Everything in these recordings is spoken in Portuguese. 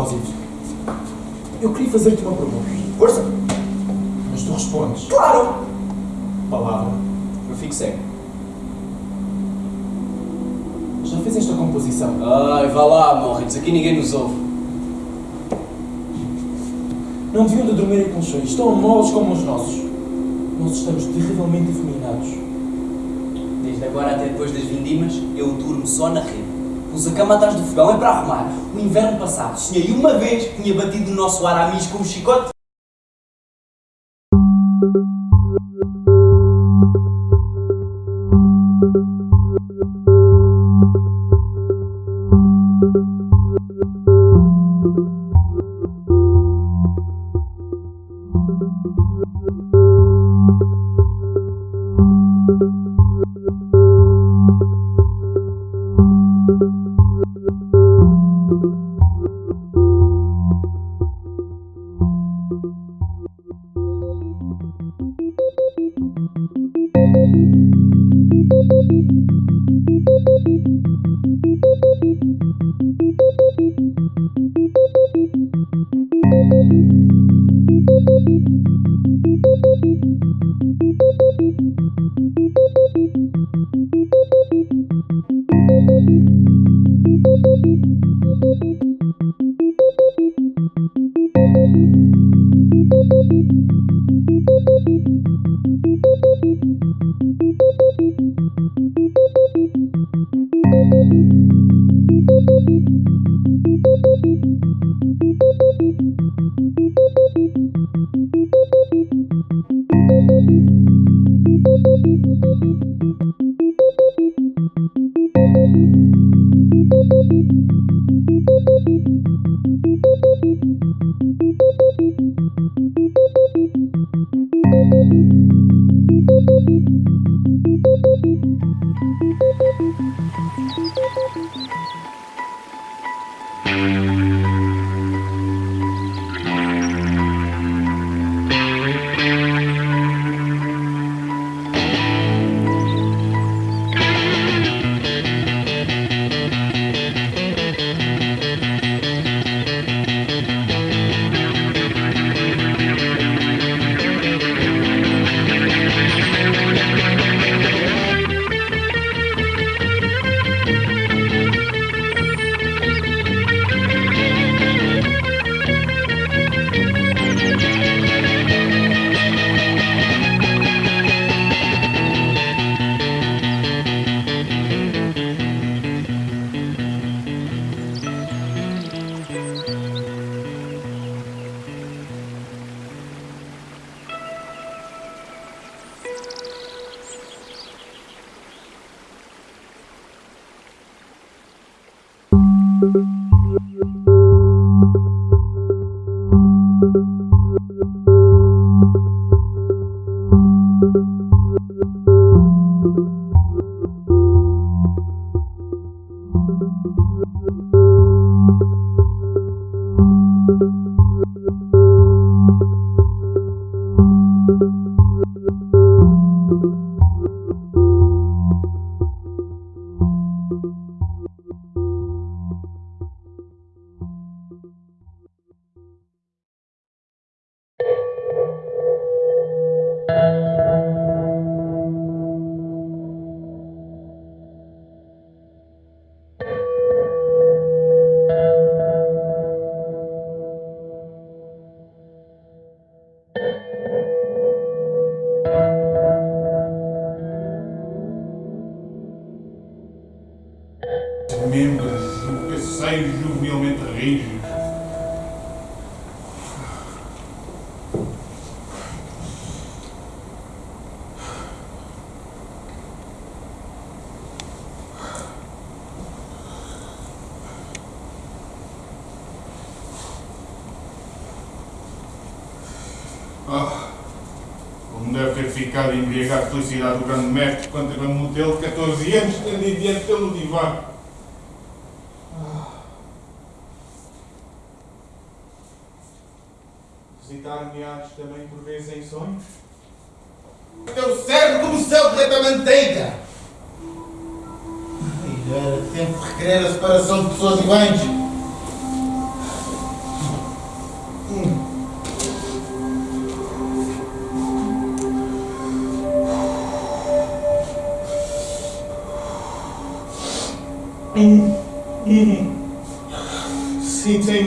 propósito, eu queria fazer-te uma pergunta. Força! Mas tu respondes. Claro! Palavra. Eu fico cego. Já fez esta composição? Ai, vá lá, Morris, aqui ninguém nos ouve. Não deviam de dormir em colchões, tão moles como os nossos. Nós estamos terrivelmente efeminados. Desde agora até depois das vindimas, eu durmo só na rede. Pus a cama atrás do fogão é para arrumar. O inverno passado, sonhei uma vez que tinha batido o nosso aramis com um chicote. you Ter ficado embriagado de felicidade o grande mestre quando teve um modelo de 14 anos estendido diante pelo divã. Visitar-me-ás também por vezes em sonhos? Teu cérebro como o céu derreta manteiga! Já era tempo de requerer a separação de pessoas e bens. Sinta em mim. Sinta em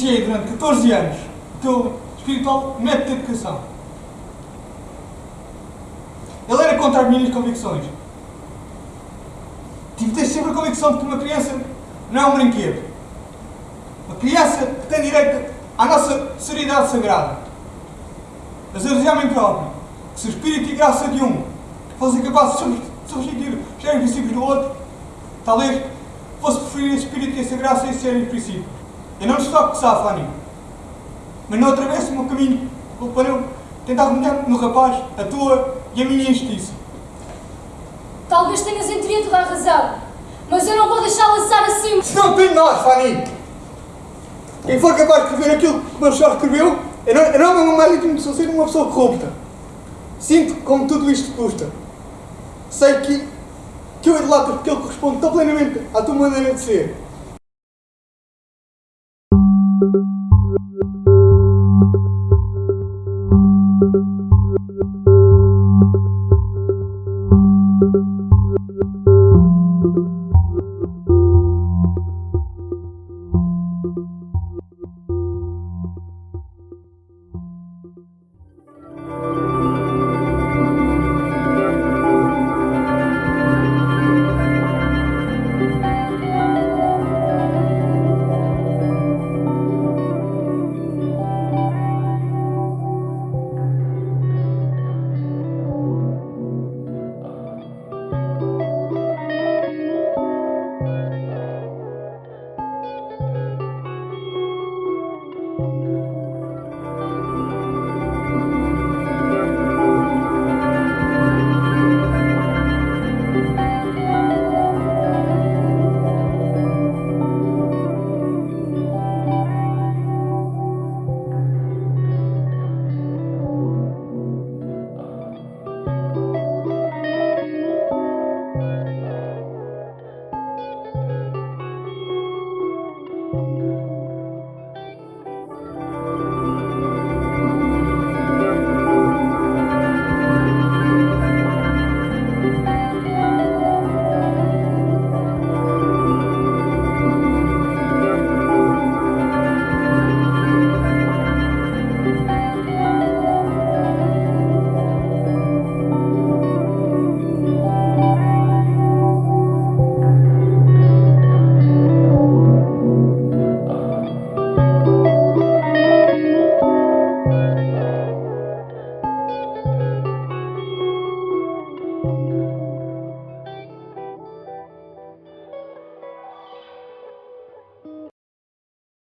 Presenciei durante 14 anos o teu espiritual método de educação. Ele era contra as minhas convicções. Tive de sempre a convicção de que uma criança não é um brinquedo. Uma criança que tem direito à nossa seriedade sagrada. A mim próprio que se o espírito e graça de um fossem capazes de substituir os princípios do outro, talvez fosse preferir esse espírito e essa graça a esse sérios princípios. Eu não estou a coçar, Fanny. Mas noutra vez o meu caminho para eu tentar remeter no rapaz a tua e a minha injustiça. Talvez tenhas em teoria toda a razão, mas eu não vou deixar lançar assim. Se não tem nós, Fanny! Quem for capaz de escrever aquilo que o meu senhor escreveu, eu não, eu não me mais legítimo de ser uma pessoa corrupta. Sinto como tudo isto custa. Sei que, que eu idolato porque ele corresponde tão plenamente à tua maneira de ser.